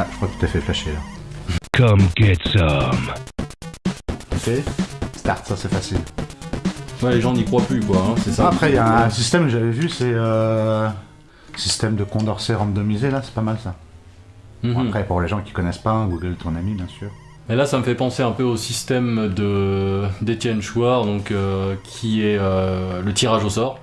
Ah, je crois que tu t'es fait flasher là. Come get some. Ok. Start, ça c'est facile. Ouais, les gens n'y croient plus, quoi, hein, c'est ça. Après, il y a un système que j'avais vu, c'est euh, système de Condorcet randomisé là, c'est pas mal ça. Mhm. Après, pour les gens qui connaissent pas, Google ton ami bien sûr. Et là, ça me fait penser un peu au système de d'Étienne Chouard, donc euh, qui est euh, le tirage au sort,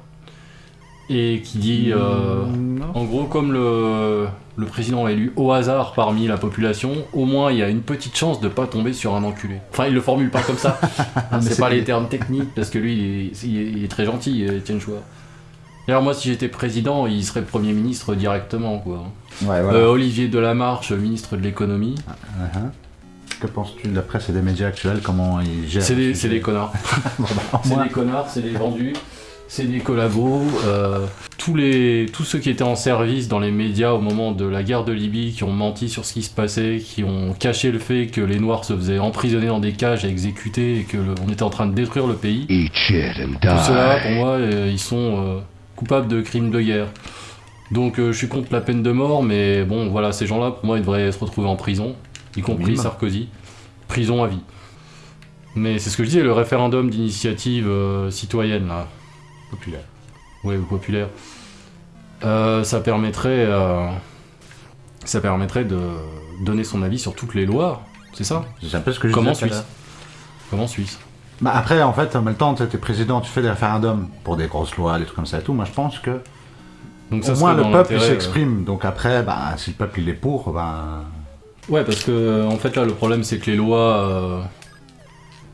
et qui dit, euh, Mm, non. en gros, comme le, le président est élu au hasard parmi la population, au moins il y a une petite chance de pas tomber sur un enculé. Enfin, il le formule pas comme ça. c'est pas les termes techniques parce que lui, il est, il est- il est très gentil, Étienne Chouard. D'ailleurs, moi, si j'étais président, il serait premier ministre directement, quoi. Ouais, voilà. Euh, Olivier Delamarche, ministre de l'économie. Uh-huh. Que penses-tu de la presse et des médias actuels? Comment ils gèrent C'est des, connards. Bon, bah, C'est des connards, c'est des vendus, c'est des collabos. euh, tous, les, tous ceux qui étaient en service dans les médias au moment de la guerre de Libye, qui ont menti sur ce qui se passait, qui ont caché le fait que les Noirs se faisaient emprisonner dans des cages et exécuter et que le- on était en train de détruire le pays. Tout cela, pour moi, euh, ils sont euh, coupables de crimes de guerre. Donc euh, je suis contre la peine de mort, mais bon, voilà, ces gens-là, pour moi, ils devraient se retrouver en prison, y compris. Sarkozy. Prison à vie. Mais c'est ce que je disais, le référendum d'initiative euh, citoyenne, là, populaire. ouais, ou populaire, euh, ça permettrait, euh, ça permettrait de donner son avis sur toutes les lois, c'est ça? C'est un peu ce que je Comme en disais Suisse? Comme en Suisse? Bah après, en fait, en même temps, tu es président, tu fais des référendums pour des grosses lois, des trucs comme ça et tout. Moi, je pense que Donc ça au moins le peuple l'intérêt, euh, s'exprime. Donc après, bah, si le peuple il est pour, bah, Ouais, parce que en fait là le problème c'est que les lois euh,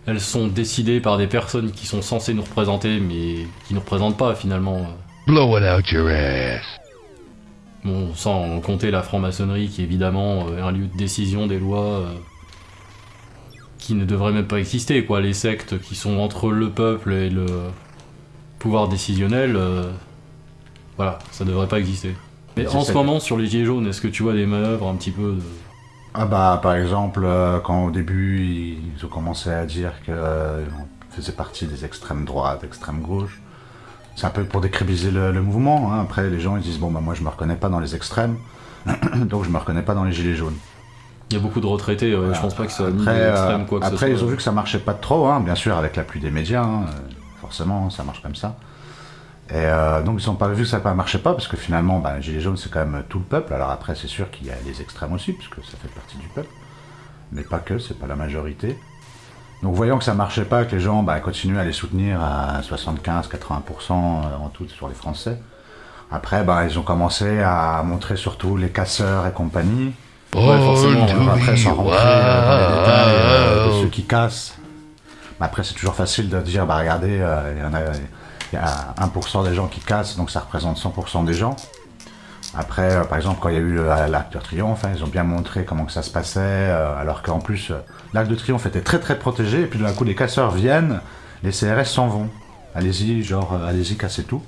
elles sont décidées par des personnes qui sont censées nous représenter mais qui nous représentent pas finalement. Blow it out your ass. Bon, sans compter la franc-maçonnerie qui est évidemment euh, un lieu de décision des lois euh, qui ne devrait même pas exister quoi. Les sectes qui sont entre le peuple et le pouvoir décisionnel, euh, voilà, ça devrait pas exister. Mais en ce moment sur les gilets jaunes, est-ce que tu vois des manœuvres un petit peu de... ah bah par exemple, euh, quand au début ils ont commencé à dire que euh, faisait partie des extrêmes droites, extrêmes gauches, c'est un peu pour décrédibiliser le, le mouvement. hein. Après, les gens ils disent bon bah moi je me reconnais pas dans les extrêmes, donc je me reconnais pas dans les gilets jaunes. Il y a beaucoup de retraités, ouais, je pense pas que ça Après, euh, l'extrême quoi que après ce ils soit. ont vu que ça marchait pas trop, hein, bien sûr, avec l'appui des médias, hein, forcément, ça marche comme ça. Et euh, donc ils ont pas vu que ça ne marchait pas, parce que finalement, bah, Gilets jaunes, c'est quand même tout le peuple. Alors après, c'est sûr qu'il y a les extrêmes aussi, puisque ça fait partie du peuple. Mais pas que, c'est pas la majorité. Donc voyant que ça marchait pas, que les gens bah, continuaient à les soutenir à 75-80% en tout sur les Français. Après, bah, ils ont commencé à montrer surtout les casseurs et compagnie. Ouais, forcément, On va après sans rentrer euh, dans les détails euh, de wild. ceux qui cassent. Mais après, c'est toujours facile de dire, bah regardez, euh, il y en a, il y a 1% des gens qui cassent, donc ça représente 100% des gens. Après, euh, par exemple, quand il y a eu l'Arc de Triomphe, hein, ils ont bien montré comment que ça se passait, euh, alors qu'en plus, euh, l'Arc de Triomphe était très très protégé, et puis d'un coup, les casseurs viennent, les CRS s'en vont. Allez-y, genre, euh, allez-y, cassez tout.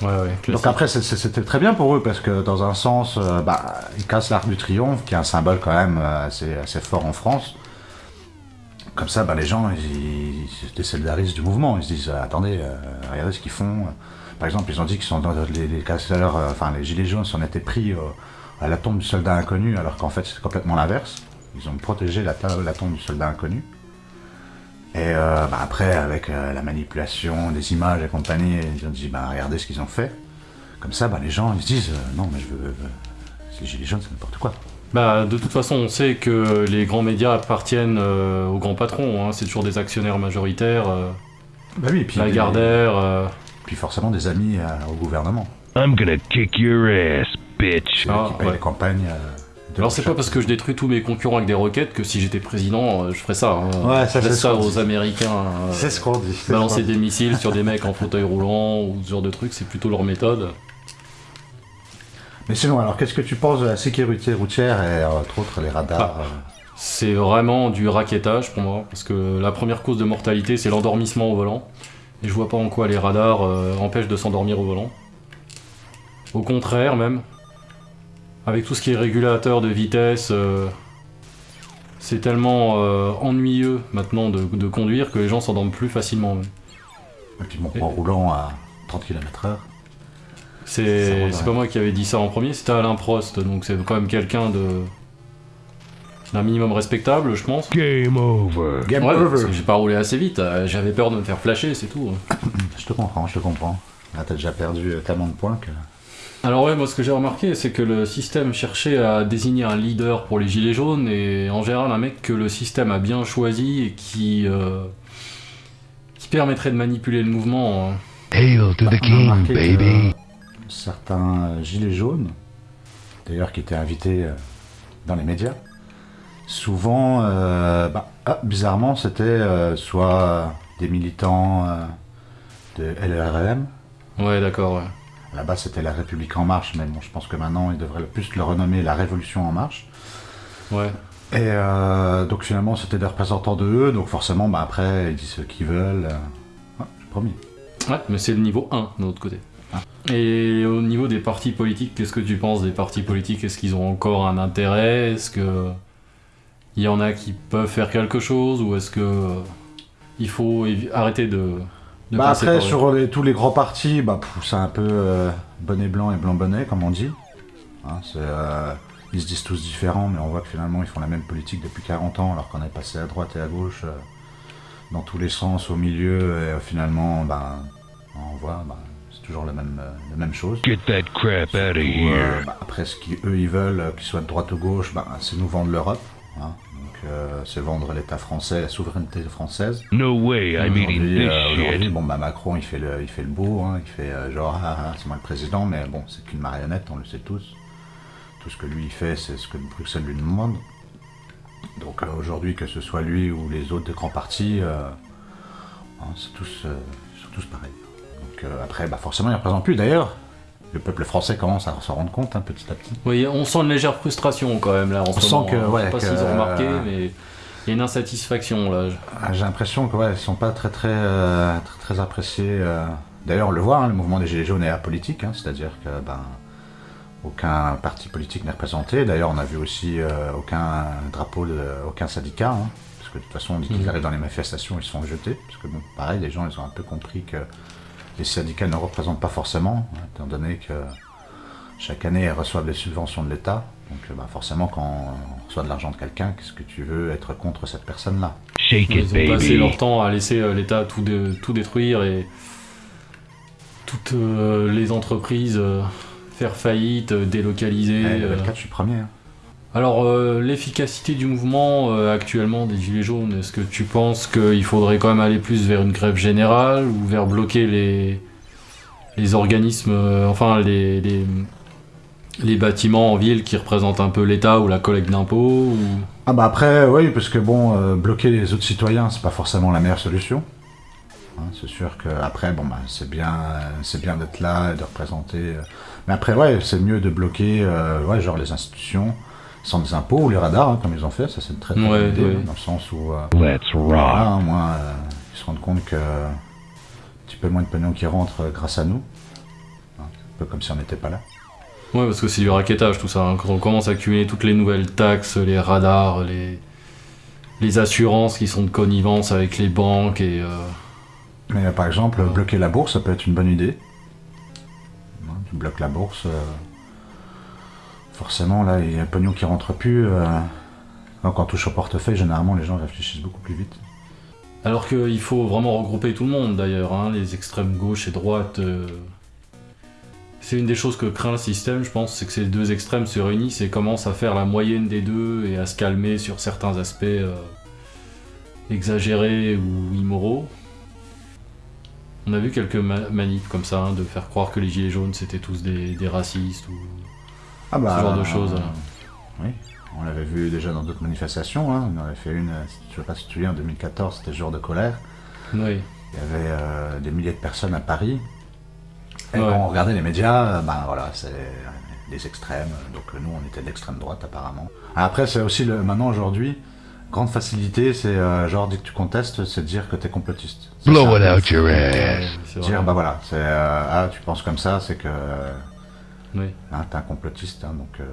Ouais, ouais, Donc après, c'était très bien pour eux parce que dans un sens, bah, ils cassent l'Arc du Triomphe, qui est un symbole quand même assez, assez fort en France. Comme ça, bah, les gens, ils, se désolidarisent du mouvement. Ils se disent, attendez, euh, regardez ce qu'ils font. Par exemple, ils ont dit qu'ils sont dans les, les euh, enfin les gilets jaunes s'en étaient pris euh, à la tombe du soldat inconnu, alors qu'en fait c'est complètement l'inverse. Ils ont protégé la, tombe du soldat inconnu. Et bah, après, avec la manipulation des images et compagnie, ils ont dit, bah, regardez ce qu'ils ont fait. Comme ça, bah, les gens ils se disent, non mais je veux... les gilets jaunes, c'est n'importe quoi. Bah, de toute façon, on sait que les grands médias appartiennent euh, aux grands patrons. hein. C'est toujours des actionnaires majoritaires. euh, Bah oui, et puis, Lagardère. euh, puis forcément des amis euh, au gouvernement. I'm gonna kick your ass, bitch. Ah, qui payent ouais. les campagnes. euh, Alors c'est pas parce que je détruis tous mes concurrents avec des roquettes que si j'étais président, je ferais ça. hein. Ouais, ça, je c'est laisse ce ça aux dit. Américains. euh, C'est ce qu'on dit. Balancer ce des missiles sur des mecs en fauteuil roulant ou ce genre de trucs, c'est plutôt leur méthode. Mais sinon, alors qu'est-ce que tu penses de la sécurité routière et euh, entre autres les radars Ah. euh, C'est vraiment du raquettage pour moi, parce que la première cause de mortalité, c'est l'endormissement au volant. Et je vois pas en quoi les radars euh, empêchent de s'endormir au volant. Au contraire, même. Avec tout ce qui est régulateur de vitesse, euh, c'est tellement euh, ennuyeux maintenant de, de conduire que les gens s'endorment plus facilement. même. Et puis bon, en roulant à 30 km/h. C'est pas moi qui avais dit ça en premier, c'était Alain Prost, donc c'est quand même quelqu'un de d'un minimum respectable, je pense. Game over. Game Ouais, parce over. que j'ai pas roulé assez vite, euh, j'avais peur de me faire flasher, c'est tout. Je te comprends, je te comprends. Là, t'as déjà perdu euh, tellement de points que. Alors ouais, moi ce que j'ai remarqué, c'est que le système cherchait à désigner un leader pour les gilets jaunes, et en général un mec que le système a bien choisi et qui, euh, qui permettrait de manipuler le mouvement. hein. Hail to Bah, the a king, baby. Certains euh, gilets jaunes, d'ailleurs qui étaient invités euh, dans les médias, souvent, euh, bah, ah, bizarrement, c'était euh, soit des militants de LRM. Ouais, d'accord, ouais. Base, c'était la République en marche, mais bon, je pense que maintenant, ils devraient le plus le renommer la Révolution en marche. Ouais. Et euh, donc finalement, c'était des représentants de eux, donc forcément, bah, après, ils disent ce qu'ils veulent. Ouais, promis. Ouais, mais c'est le niveau 1 de l'autre côté. Et au niveau des partis politiques, qu'est-ce que tu penses des partis politiques? Est-ce qu'ils ont encore un intérêt? Est-ce que il y en a qui peuvent faire quelque chose ou est-ce que euh, il faut arrêter de, de Bah après, sur les- tous les grands partis, bah, c'est un peu euh, bonnet blanc et blanc bonnet, comme on dit. Hein, euh, ils se disent tous différents, mais on voit que finalement, ils font la même politique depuis 40 ans, alors qu'on est passé à droite et à gauche, euh, dans tous les sens, au milieu, et finalement, ben, on voit, ben, toujours la même, euh, la même chose. Get that crap out of here. euh, bah, après, ce qu'eux ils veulent, euh, qu'ils soient de droite ou gauche, bah, c'est nous vendre l'Europe. hein. Donc, c'est vendre l'État français, la souveraineté française. No way I'm eating this bon, bah, Macron, il fait le, il fait le beau, hein, il fait genre, ah, ah, c'est moi le président, mais bon, c'est qu'une marionnette, on le sait tous. Tout ce que lui il fait, c'est ce que Bruxelles lui demande. Donc euh, aujourd'hui, que ce soit lui ou les autres grands partis, euh, hein, c'est tous, euh, tous pareils. Euh, après, bah, forcément, ils ne représentent plus. D'ailleurs, le peuple français commence à s'en rendre compte hein, petit à petit. Oui, on sent une légère frustration quand même là en On sent moment, que, hein. Je ouais, sais pas s'ils ont remarqué, mais il y a une insatisfaction là. Ah, J'ai l'impression que ouais, ils sont pas très très euh, très, très appréciés. euh. D'ailleurs, on le voit, hein, le mouvement des Gilets jaunes est apolitique, hein, c'est-à-dire que ben aucun parti politique n'est représenté. D'ailleurs, on a vu aussi euh, aucun drapeau de aucun syndicat, hein, parce que de toute façon, dès qu'ils Mhm. arrivent dans les manifestations, ils sont jetés. Parce que bon, pareil, les gens, ils ont un peu compris que les syndicats ne représentent pas forcément, hein, étant donné que chaque année, ils reçoivent des subventions de l'État. Donc, euh, bah, forcément, quand on reçoit de l'argent de quelqu'un, qu'est-ce que tu veux être contre cette personne-là? Shake it, Ils ont passé leur temps à laisser euh, l'État tout, dé- tout détruire et toutes euh, les entreprises euh, faire faillite, délocaliser. Eh, le euh. 24, je suis premier. hein. Alors, euh, l'efficacité du mouvement euh, actuellement des Gilets jaunes, est-ce que tu penses qu'il faudrait quand même aller plus vers une grève générale ou vers bloquer les, organismes, euh, enfin les, les, bâtiments en ville qui représentent un peu l'État ou la collecte d'impôts. Ah bah après, oui, parce que bon, bloquer les autres citoyens, c'est pas forcément la meilleure solution. Hein, c'est sûr que après, bon bah c'est bien, c'est bien d'être là et de représenter. Mais après, ouais, c'est mieux de bloquer, les institutions sans des impôts ou les radars, hein, comme ils ont fait. Ça, c'est une très très Ouais, idée, ouais. dans le sens où, euh, Let's voilà, hein, moi, euh, ils se rendent compte que un petit peu moins de pognon qui rentre euh, grâce à nous. Hein, un peu comme si on n'était pas là. Ouais, parce que c'est du raquettage tout ça. hein. Quand on commence à cumuler toutes les nouvelles taxes, les radars, les, les assurances qui sont de connivence avec les banques et. euh, Mais euh, par exemple, bloquer la bourse, ça peut être une bonne idée. Tu bloques la bourse, euh, forcément, là, il y a un pognon qui rentre plus. euh, Quand on touche au portefeuille, généralement, les gens réfléchissent beaucoup plus vite. Alors qu'il faut vraiment regrouper tout le monde d'ailleurs, hein, les extrêmes gauche et droite. euh, C'est une des choses que craint le système, je pense, c'est que ces deux extrêmes se réunissent et commencent à faire la moyenne des deux et à se calmer sur certains aspects euh, exagérés ou immoraux. On a vu quelques ma- manifs comme ça, hein, de faire croire que les gilets jaunes c'était tous des racistes ou Ah bah, Ce genre de choses, euh, hein. oui, on l'avait vu déjà dans d'autres manifestations. hein. On en avait fait une, je sais pas si tu te souviens, en 2014, c'était jour de colère. Oui. Il y avait euh, des milliers de personnes à Paris. Et Ouais. quand on regardait les médias, ben voilà, c'est des extrêmes. Donc nous, on était de l'extrême droite apparemment. Après, c'est aussi le, maintenant aujourd'hui, grande facilité, c'est euh, genre dès que tu contestes, c'est de dire que t'es complotiste. Blow it out your ass. Dire bah voilà, c'est euh, ah tu penses comme ça, c'est que euh, Oui. hein, t'es un complotiste. hein, donc euh,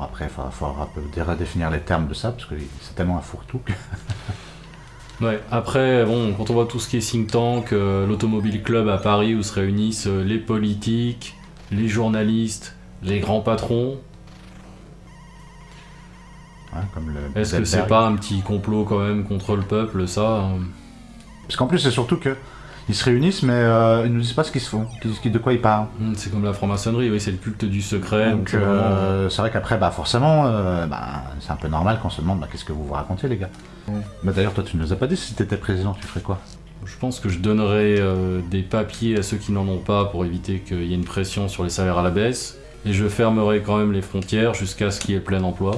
après, il faudra, faudra un peu redéfinir les termes de ça parce que c'est tellement un fourre-tout. que- Ouais, après, bon, quand on voit tout ce qui est think tank, euh, l'Automobile Club à Paris où se réunissent euh, les politiques, les journalistes, les grands patrons, Est-ce que c'est pas un petit complot quand même contre le peuple, ça hein? Parce qu'en plus, c'est surtout que ils se réunissent, mais euh, ils nous disent pas ce qu'ils se font, de quoi ils parlent. Hmm, C'est comme la franc-maçonnerie, oui, c'est le culte du secret. donc c'est euh, c'est vrai qu'après, bah, forcément, euh, bah, c'est un peu normal qu'on se demande bah, qu'est-ce que vous vous racontez, les gars. Bah, D'ailleurs, toi, tu nous as pas dit si t'étais président, tu ferais quoi Je pense que je donnerais euh, des papiers à ceux qui n'en ont pas pour éviter qu'il y ait une pression sur les salaires à la baisse. Et je fermerai quand même les frontières jusqu'à ce qu'il y ait plein emploi.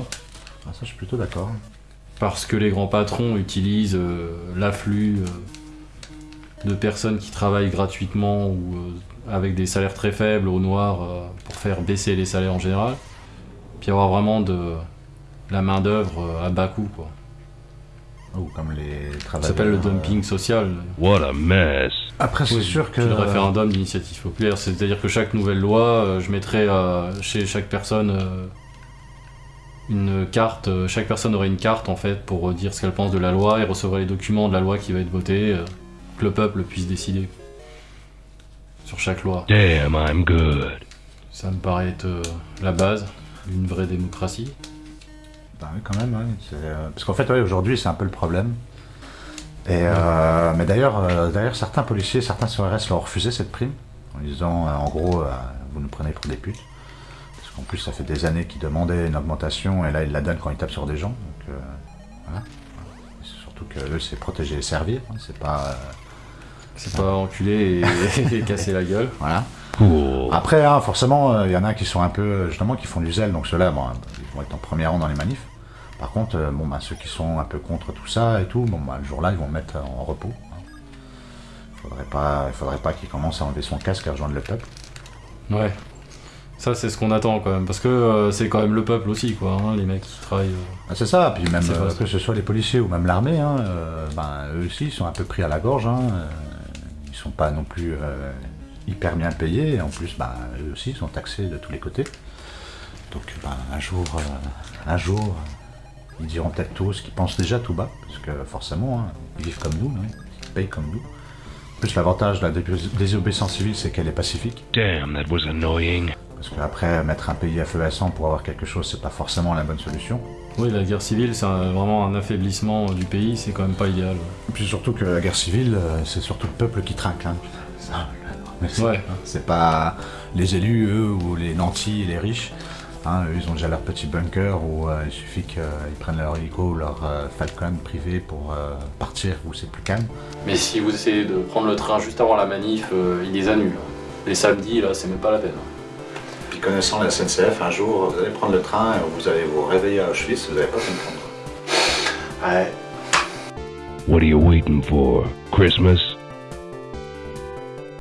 Ah, Ça, je suis plutôt d'accord. Parce que les grands patrons utilisent euh, l'afflux de personnes qui travaillent gratuitement ou euh, avec des salaires très faibles au noir euh, pour faire baisser les salaires en général. Puis avoir vraiment de la main-d'œuvre euh, à bas coût. Quoi. Ou comme les Ça travailleurs. s'appelle le dumping social. What a mess. Après, c'est Oui, sûr que. le référendum d'initiative populaire, c'est-à-dire que chaque nouvelle loi, je mettrais chez chaque personne une carte, chaque personne aurait une carte en fait pour dire ce qu'elle pense de la loi et recevrait les documents de la loi qui va être votée, que le peuple puisse décider sur chaque loi. Damn, I'm good. Ça me paraît être euh, la base d'une vraie démocratie. Bah oui, quand même, euh, Parce qu'en fait, ouais, aujourd'hui, c'est un peu le problème. Et, euh, mais d'ailleurs, euh, d'ailleurs, certains policiers, certains CRS leur ont refusé cette prime, en disant, euh, en gros, euh, vous nous prenez pour des putes. Parce qu'en plus, ça fait des années qu'ils demandaient une augmentation, et là, ils la donnent quand ils tapent sur des gens. Donc, euh, voilà. Surtout que eux, c'est protéger et servir, hein, c'est pas... euh, C'est pas enculer et, et casser la gueule. voilà. Après, hein, forcément, il y en a qui sont un peu, euh, justement, qui font du zèle, donc ceux-là, bon, ils vont être en premier rang dans les manifs. Par contre, euh, bon, bah, ceux qui sont un peu contre tout ça et tout, bon, bah, le jour-là, ils vont mettre en repos. hein. Faudrait pas, il faudrait pas qu'ils commencent à enlever son casque et à rejoindre le peuple. Ouais. Ça, c'est ce qu'on attend quand même. Parce que euh, c'est quand même le peuple aussi, quoi. hein, les mecs qui travaillent. euh. Ah, c'est ça, puis même euh, que ce soit les policiers ou même l'armée, hein, euh, ben, eux aussi, ils sont un peu pris à la gorge. Hein, euh, sont pas non plus euh, hyper bien payés, et en plus, ben, eux aussi, sont taxés de tous les côtés. Donc, ben, un jour, euh, un jour, ils diront peut-être tous ce qu'ils pensent déjà tout bas, parce que forcément, hein, ils vivent comme nous, hein, ils payent comme nous. En plus, l'avantage de la dé- désobéissance civile, c'est qu'elle est pacifique. Damn, that was annoying. Parce qu'après, mettre un pays à feu à sang pour avoir quelque chose, c'est pas forcément la bonne solution. Oui, la guerre civile, c'est vraiment un affaiblissement du pays, c'est quand même pas idéal. Et Puis surtout que la guerre civile, euh, c'est surtout le peuple qui trinque. Hein. C'est Ouais. Pas les élus, eux, ou les nantis et les riches. Hein, eux, ils ont déjà leur petit bunker où euh, il suffit qu'ils prennent leur hélico ou leur euh, Falcon privé pour euh, partir où c'est plus calme. Mais si vous essayez de prendre le train juste avant la manif, euh, ils les annulent. Les samedis, là, c'est même pas la peine. Puis connaissant la SNCF, un jour, vous allez prendre le train et vous allez vous réveiller à Auschwitz, vous n'allez pas comprendre. Ouais. What are you waiting for? Christmas?